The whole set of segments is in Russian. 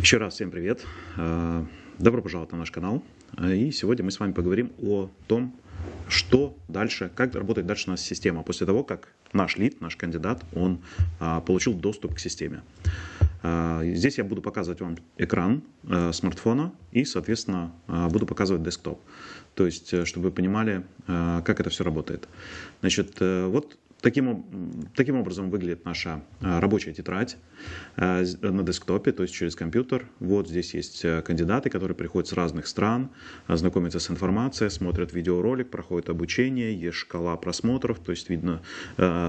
Еще раз всем привет. Э, добро пожаловать на наш канал. Э, и сегодня мы с вами поговорим о том, что дальше, как работает дальше у нас система после того, как наш лид, наш кандидат, он э, получил доступ к системе. Здесь я буду показывать вам экран смартфона и, соответственно, буду показывать десктоп. То есть, чтобы вы понимали, как это все работает. Значит, вот Таким, таким образом выглядит наша а, рабочая тетрадь а, на десктопе, то есть через компьютер. Вот здесь есть э, кандидаты, которые приходят с разных стран, знакомятся с информацией, смотрят видеоролик, проходят обучение, есть шкала просмотров, то есть видно,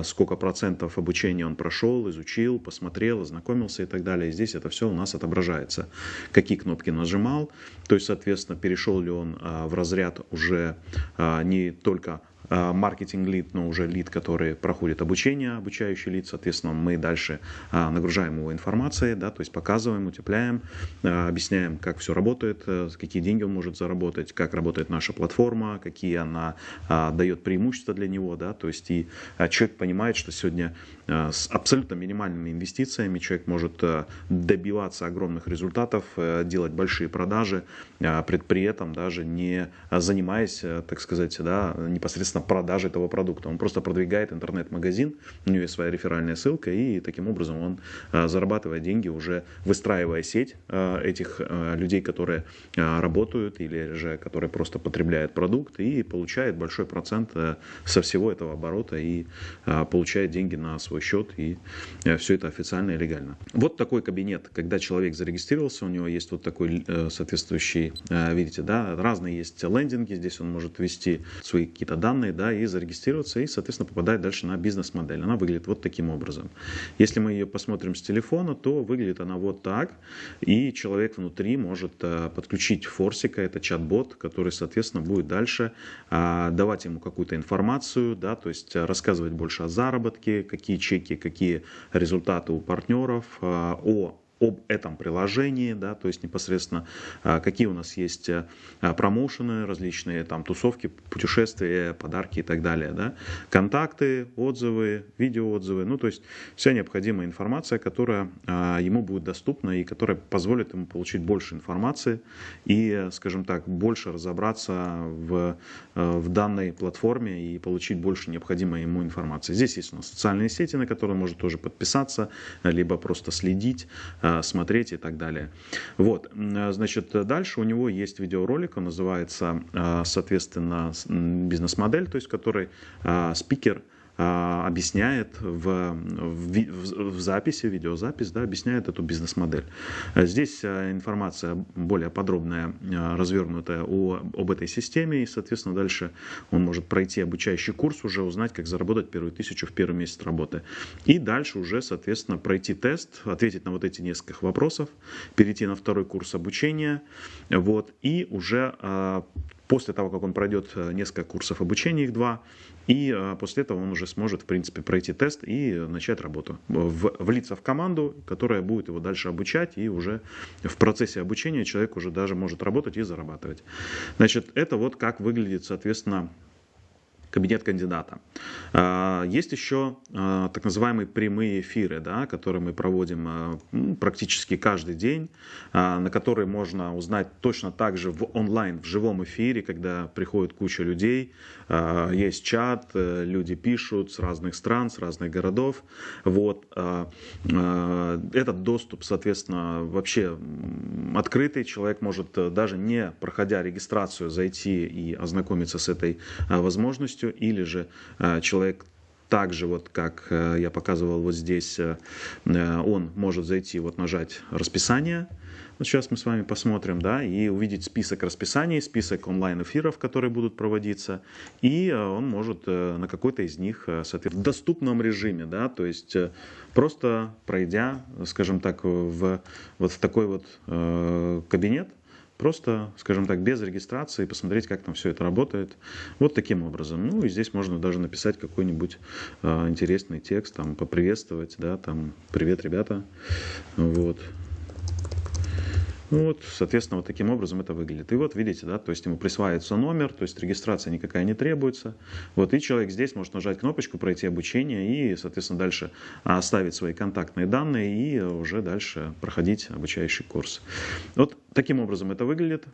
сколько процентов обучения он прошел, изучил, посмотрел, ознакомился и так далее. И здесь это все у нас отображается. Какие кнопки нажимал, то есть, соответственно, перешел ли он в разряд уже не только Э, маркетинг-лид, но уже лид, который проходит обучение, обучающий лид, соответственно, мы дальше э, нагружаем его информацией, да, то есть показываем, утепляем, э, объясняем, как все работает, какие деньги он может заработать, как работает наша платформа, какие она дает преимущества для него, да, то есть и человек понимает, что сегодня с абсолютно минимальными инвестициями человек может добиваться огромных результатов, делать большие продажи, при этом даже не занимаясь, так сказать, да, непосредственно продажи этого продукта. Он просто продвигает интернет-магазин, у него есть своя реферальная ссылка, и таким образом он а, зарабатывает деньги, уже выстраивая сеть а, этих а, людей, которые работают или же которые просто потребляют продукт и получает большой процент со всего этого оборота и получает деньги на свой счет, и все это официально и легально. Вот такой кабинет, когда человек зарегистрировался, у него есть вот такой соответствующий, видите, да, разные есть лендинги, здесь он может ввести свои какие-то данные, данные, да, и зарегистрироваться, и, соответственно, попадает дальше на бизнес-модель. Она выглядит вот таким образом. Если мы ее посмотрим с телефона, то выглядит она вот так, и человек внутри может э, подключить форсика, это чат-бот, который, соответственно, будет дальше э, давать ему какую-то информацию, да, то есть э, рассказывать больше о заработке, какие чеки, какие результаты у партнеров, о об этом приложении, да, то есть непосредственно а, какие у нас есть а, промоушены, различные там тусовки, путешествия, подарки и так далее, да, контакты, отзывы, видеоотзывы, ну то есть вся необходимая информация, которая а, ему будет доступна и которая позволит ему получить больше информации и, скажем так, больше разобраться в, в данной платформе и получить больше необходимой ему информации. Здесь есть у нас социальные сети, на которые он может тоже подписаться, либо просто следить, смотреть и так далее. Вот, значит, дальше у него есть видеоролик, он называется, э, соответственно, бизнес-модель, то есть э, спикер а, объясняет в, в, в записи, видеозапись, да, объясняет эту бизнес-модель. Здесь а, информация более подробная, а, развернутая о, об этой системе, и, соответственно, дальше он может пройти обучающий курс, уже узнать, как заработать первую тысячу в первый месяц работы. И дальше уже, соответственно, пройти тест, ответить на вот эти несколько вопросов, перейти на второй курс обучения, вот, и уже после того, как он пройдет э, несколько курсов обучения, их два, и э, после этого он уже сможет, в принципе, пройти тест и начать работу, влиться в команду, которая будет его дальше обучать, и уже в процессе обучения человек уже даже может работать и зарабатывать. Значит, это вот как выглядит, соответственно, кабинет кандидата. А, есть еще а, так называемые прямые эфиры, да, которые мы проводим а, практически каждый день, на которые можно узнать точно так же в онлайн, в живом эфире, когда приходит куча людей, есть чат, э, люди пишут с разных стран, с разных городов. Вот. Этот доступ, соответственно, вообще открытый. Человек может э, даже не проходя регистрацию зайти и ознакомиться с этой возможностью полностью, или же э, человек так же, вот как э, я показывал вот здесь, э, он может зайти, вот нажать расписание. Вот сейчас мы с вами посмотрим, да, и увидеть список расписаний, список онлайн-эфиров, которые будут проводиться, и он может на какой-то из них, в доступном режиме, да, то есть просто пройдя, скажем так, в, вот в такой вот кабинет, Просто, скажем так, без регистрации, посмотреть, как там все это работает. Вот таким образом. Ну и здесь можно даже написать какой-нибудь э, интересный текст, там, поприветствовать, да, там, привет, ребята. Вот. Ну вот, соответственно, вот таким образом это выглядит. И вот видите, да, то есть ему присваивается номер, то есть регистрация никакая не требуется. Вот, и человек здесь может нажать кнопочку, пройти обучение и, соответственно, дальше оставить свои контактные данные и уже дальше проходить обучающий курс. Вот таким образом это выглядит.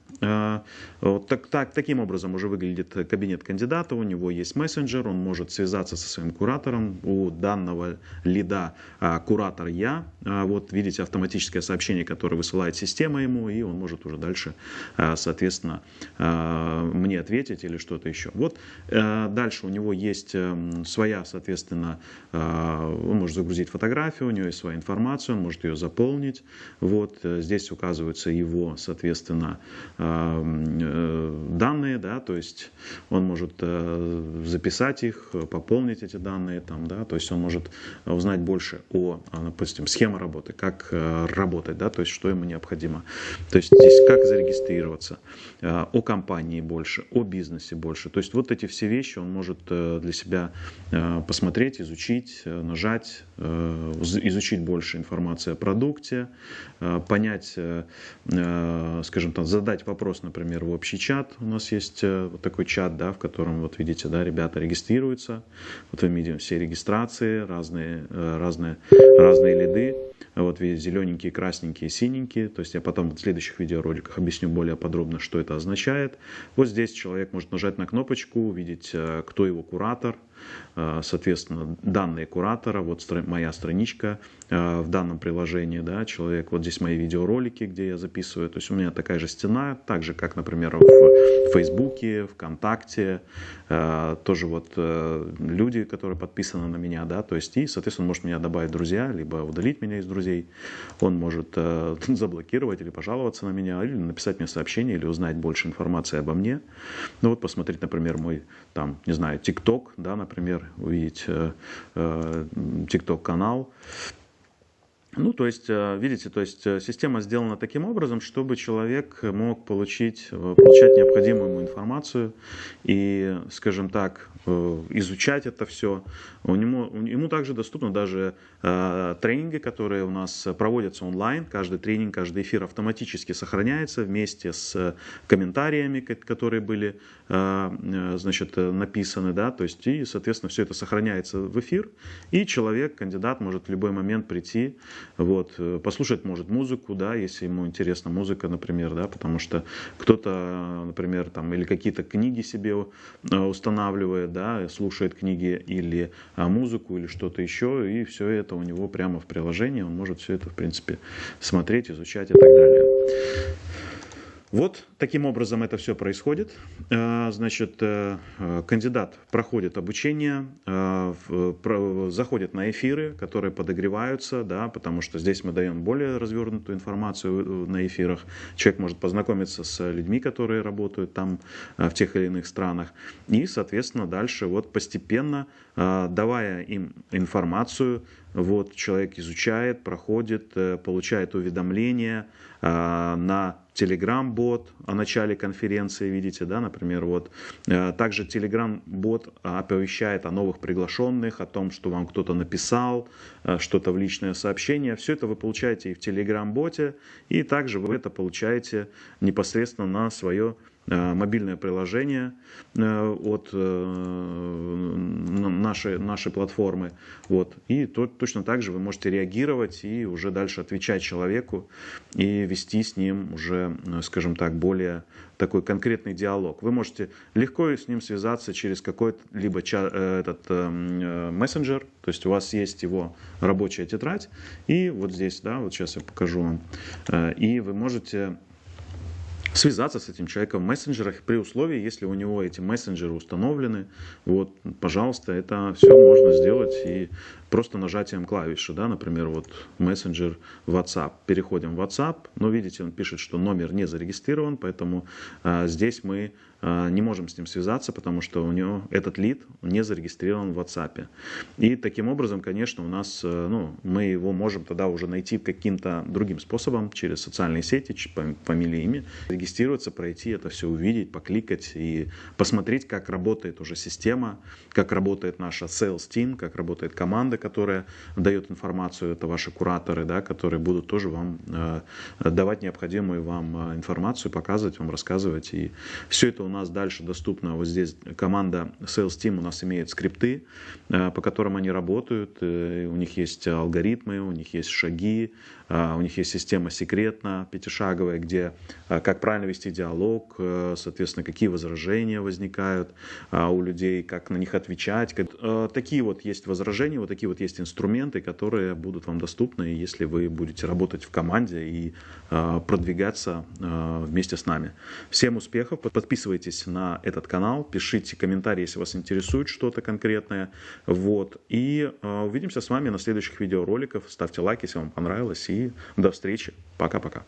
Вот так, так, таким образом уже выглядит кабинет кандидата. У него есть мессенджер, он может связаться со своим куратором. У данного лида а, куратор я. А, вот видите автоматическое сообщение, которое высылает система ему, и он может уже дальше, соответственно, мне ответить или что-то еще. Вот дальше у него есть своя, соответственно, он может загрузить фотографию, у него есть своя информация, он может ее заполнить. Вот э, здесь указываются его, соответственно, э, данные, да, то есть он может э, записать их, пополнить эти данные, там, да, то есть он может узнать больше о, допустим, схеме работы, как работать, да, то есть что ему необходимо. То есть здесь как зарегистрироваться, э, о компании больше, о бизнесе больше. То есть вот эти все вещи он может э, для себя э, посмотреть, изучить, нажать, изучить больше информации о продукте, понять, скажем так, задать вопрос, например, в общий чат. У нас есть вот такой чат, да, в котором, вот видите, да, ребята регистрируются. Вот мы видим все регистрации, разные, разные, разные лиды. Вот видите, зелененькие, красненькие, синенькие. То есть я потом в следующих видеороликах объясню более подробно, что это означает. Вот здесь человек может нажать на кнопочку, увидеть, э, кто его куратор, Э, соответственно, данные куратора, вот моя страничка э, в данном приложении, да, человек, вот здесь мои видеоролики, где я записываю, то есть у меня такая же стена, так же, как, например, в Фейсбуке, ВКонтакте, э, тоже вот люди, которые подписаны на меня, да, то есть и, соответственно, может меня добавить друзья, либо удалить меня из друзей, он может заблокировать или пожаловаться на меня, или написать мне сообщение, или узнать больше информации обо мне, ну вот посмотреть, например, мой, там, не знаю, ТикТок, да, например, увидеть э, э, TikTok-канал. Ну, то есть, э, видите, то есть система сделана таким образом, чтобы человек мог получить, получать необходимую ему информацию и, скажем так, изучать это все. У него, ему также доступны даже э, тренинги, которые у нас проводятся онлайн. Каждый тренинг, каждый эфир автоматически сохраняется вместе с комментариями, которые были э, значит, написаны. Да? То есть, и, соответственно, все это сохраняется в эфир. И человек, кандидат, может в любой момент прийти, вот, послушать может музыку, да, если ему интересна музыка, например, да, потому что кто-то, например, там, или какие-то книги себе устанавливает, да, слушает книги или а, музыку или что-то еще, и все это у него прямо в приложении, он может все это, в принципе, смотреть, изучать и так далее. Вот таким образом это все происходит. А, значит, э, кандидат проходит обучение, заходит на эфиры, которые подогреваются, да, потому что здесь мы даем более развернутую информацию э, на эфирах. Человек может познакомиться с людьми, которые работают там э, в тех или иных странах. И, соответственно, дальше вот постепенно, давая им информацию, вот человек изучает, проходит, получает уведомления на Telegram-бот о начале конференции, видите, да, например, вот. Э, также Telegram-бот оповещает о новых приглашенных, о том, что вам кто-то написал, э, что-то в личное сообщение. Все это вы получаете и в Telegram-боте, и также вы это получаете непосредственно на свое Э, мобильное приложение э, от э, нашей, нашей платформы. Вот. И то, точно так же вы можете реагировать и уже дальше отвечать человеку и вести с ним уже, скажем так, более такой конкретный диалог. Вы можете легко с ним связаться через какой-либо этот мессенджер, то есть у вас есть его рабочая тетрадь, и вот здесь, да, вот сейчас я покажу вам, и вы можете связаться с этим человеком в мессенджерах при условии, если у него эти мессенджеры установлены. Вот, пожалуйста, это все можно сделать и просто нажатием клавиши, да, например, вот мессенджер WhatsApp. Переходим в WhatsApp, но видите, он пишет, что номер не зарегистрирован, поэтому а, здесь мы а, не можем с ним связаться, потому что у него этот лид не зарегистрирован в WhatsApp. И таким образом, конечно, у нас, э, ну, мы его можем тогда уже найти каким-то другим способом, через социальные сети, фамилии, имя, зарегистрироваться, пройти это все увидеть, покликать и посмотреть, как работает уже система, как работает наша sales team, как работает команда, которая дает информацию, это ваши кураторы, да, которые будут тоже вам э, давать необходимую вам информацию, показывать вам, рассказывать. И все это у нас дальше доступно. Вот здесь команда sales team у нас имеет скрипты, по которым они работают, у них есть алгоритмы, у них есть шаги, у них есть система секретна, пятишаговая, где как правильно вести диалог, э, соответственно, какие возражения возникают у людей, как на них отвечать. Э, такие вот есть возражения, вот такие вот есть инструменты, которые будут вам доступны, если вы будете работать в команде и продвигаться вместе с нами. Всем успехов, подписывайтесь на этот канал, пишите комментарии, если вас интересует что-то конкретное. Вот. И увидимся с вами на следующих видеороликах. Ставьте лайк, если вам понравилось. И до встречи. Пока-пока.